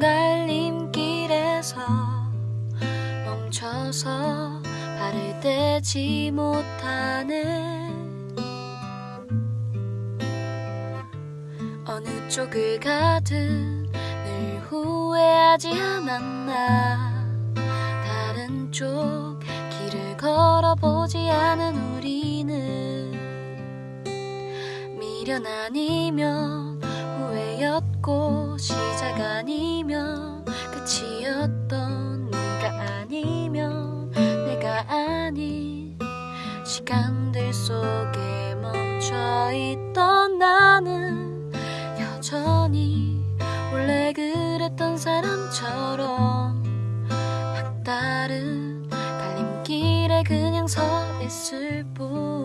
갈림길에서 멈춰서 발을 떼지 못하는 어느 쪽을 가든 늘 후회하지 않았나. 다른 쪽 길을 걸어보지 않은 우리는 미련 아니면 아니면 끝이었던 네가 아니면 내가 아닌 시간들 속에 멈춰있던 나는 여전히 원래 그랬던 사람처럼 막다른 갈림길에 그냥 서 있을 뿐